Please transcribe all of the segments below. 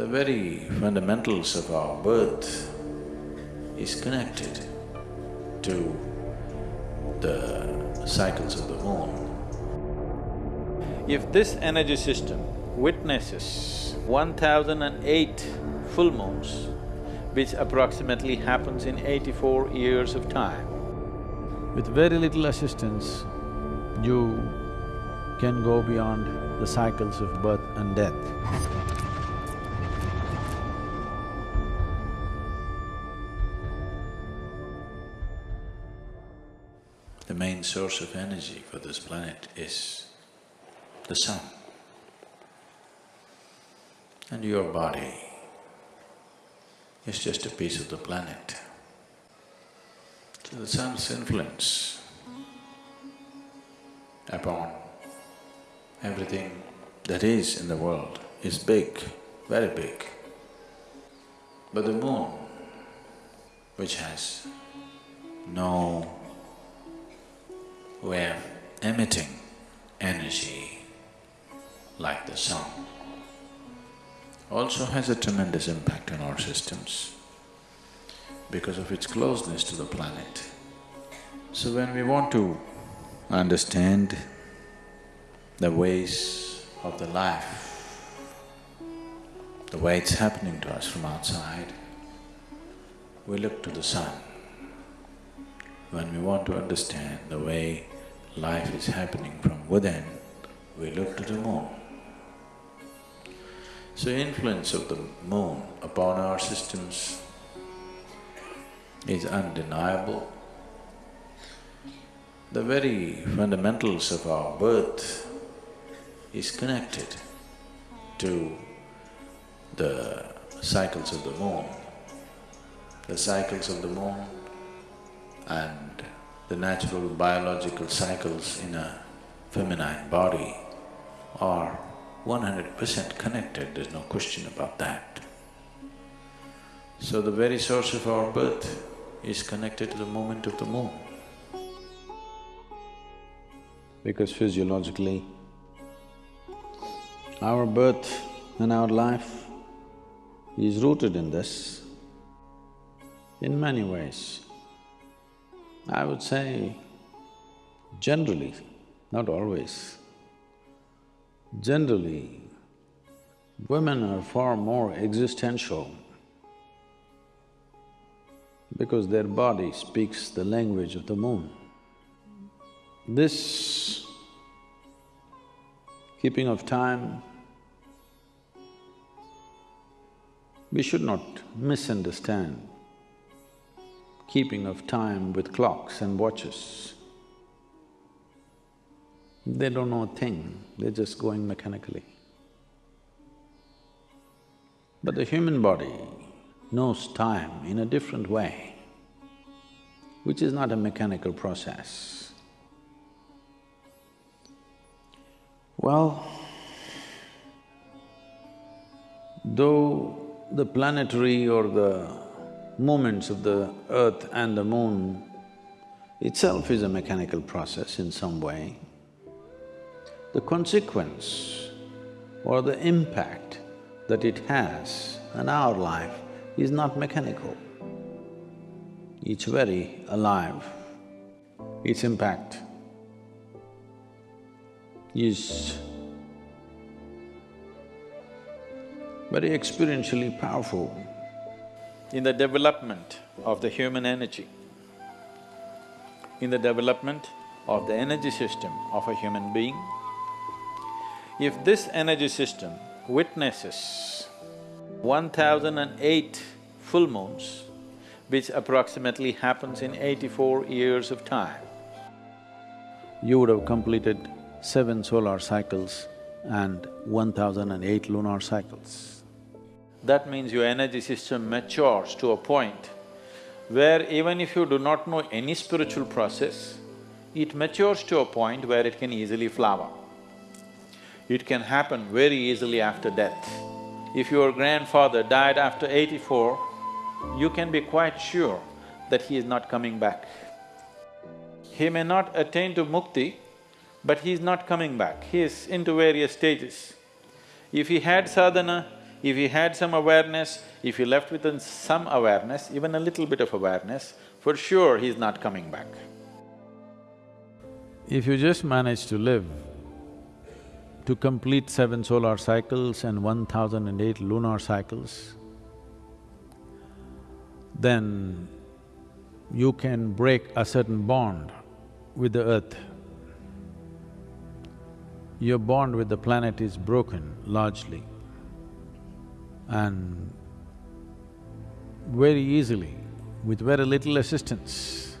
The very fundamentals of our birth is connected to the cycles of the moon. If this energy system witnesses 1008 full moons, which approximately happens in 84 years of time, with very little assistance, you can go beyond the cycles of birth and death. The main source of energy for this planet is the sun. And your body is just a piece of the planet. So the sun's influence upon everything that is in the world is big, very big. But the moon, which has no of emitting energy like the sun, also has a tremendous impact on our systems because of its closeness to the planet. So when we want to understand the ways of the life, the way it's happening to us from outside, we look to the sun. When we want to understand the way life is happening from within, we look to the moon. So influence of the moon upon our systems is undeniable. The very fundamentals of our birth is connected to the cycles of the moon. The cycles of the moon and the natural biological cycles in a feminine body are one hundred percent connected, there's no question about that. So the very source of our birth is connected to the movement of the moon. Because physiologically, our birth and our life is rooted in this in many ways. I would say generally, not always, generally, women are far more existential because their body speaks the language of the moon. This keeping of time, we should not misunderstand keeping of time with clocks and watches. They don't know a thing, they're just going mechanically. But the human body knows time in a different way, which is not a mechanical process. Well, though the planetary or the movements of the earth and the moon itself is a mechanical process in some way, the consequence or the impact that it has on our life is not mechanical. It's very alive. Its impact is very experientially powerful in the development of the human energy, in the development of the energy system of a human being, if this energy system witnesses 1008 full moons, which approximately happens in 84 years of time, you would have completed seven solar cycles and 1008 lunar cycles. That means your energy system matures to a point where even if you do not know any spiritual process, it matures to a point where it can easily flower. It can happen very easily after death. If your grandfather died after eighty-four, you can be quite sure that he is not coming back. He may not attain to mukti, but he is not coming back, he is into various stages. If he had sadhana, If he had some awareness, if he left with some awareness, even a little bit of awareness, for sure he's not coming back. If you just manage to live to complete seven solar cycles and one thousand and eight lunar cycles, then you can break a certain bond with the earth. Your bond with the planet is broken largely and very easily, with very little assistance,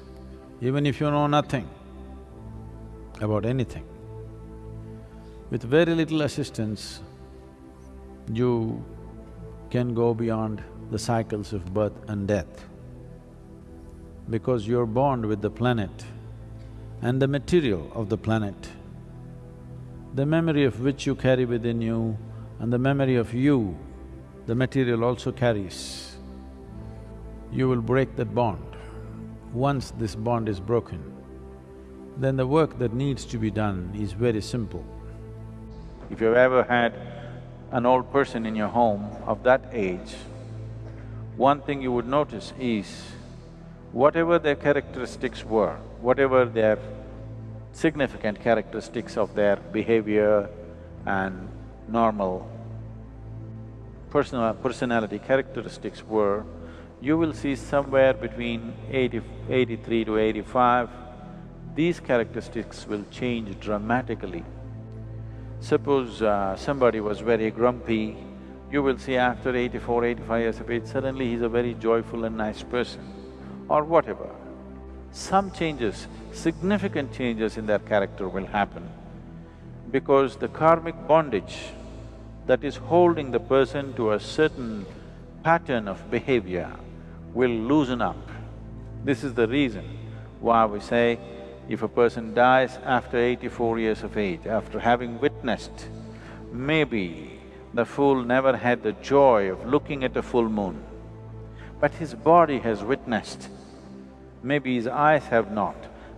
even if you know nothing about anything, with very little assistance, you can go beyond the cycles of birth and death. Because you're born with the planet and the material of the planet, the memory of which you carry within you and the memory of you, the material also carries, you will break that bond. Once this bond is broken, then the work that needs to be done is very simple. If you've ever had an old person in your home of that age, one thing you would notice is whatever their characteristics were, whatever their significant characteristics of their behavior and normal personal personality characteristics were, you will see somewhere between 80, 83 to 85, these characteristics will change dramatically. Suppose uh, somebody was very grumpy, you will see after 84, 85 years of age, suddenly he's a very joyful and nice person, or whatever. Some changes, significant changes in their character will happen because the karmic bondage that is holding the person to a certain pattern of behavior will loosen up. This is the reason why we say if a person dies after eighty-four years of age, after having witnessed, maybe the fool never had the joy of looking at a full moon, but his body has witnessed, maybe his eyes have not,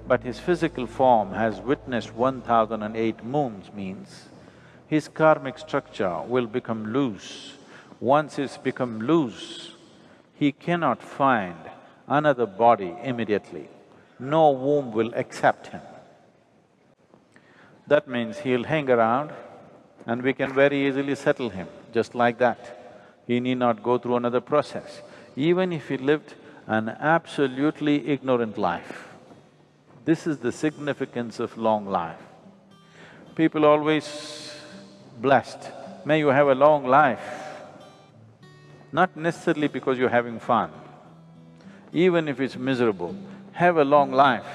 but his physical form has witnessed one thousand and eight moons means his karmic structure will become loose. Once it's become loose, he cannot find another body immediately no womb will accept him. That means he'll hang around and we can very easily settle him, just like that. He need not go through another process. Even if he lived an absolutely ignorant life, this is the significance of long life. People always blessed, may you have a long life, not necessarily because you're having fun. Even if it's miserable, have a long life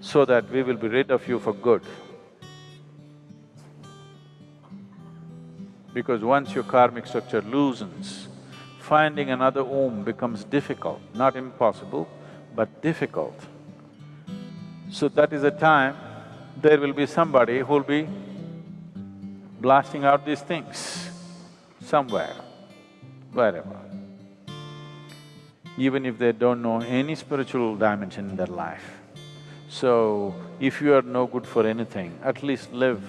so that we will be rid of you for good. Because once your karmic structure loosens, finding another womb becomes difficult, not impossible, but difficult. So that is a time there will be somebody who'll be blasting out these things somewhere, wherever even if they don't know any spiritual dimension in their life. So, if you are no good for anything, at least live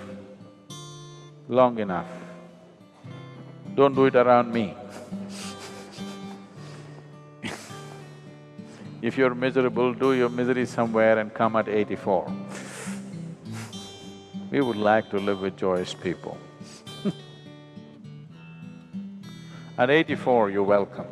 long enough. Don't do it around me. if you're miserable, do your misery somewhere and come at eighty-four. We would like to live with joyous people. at eighty-four, you're welcome.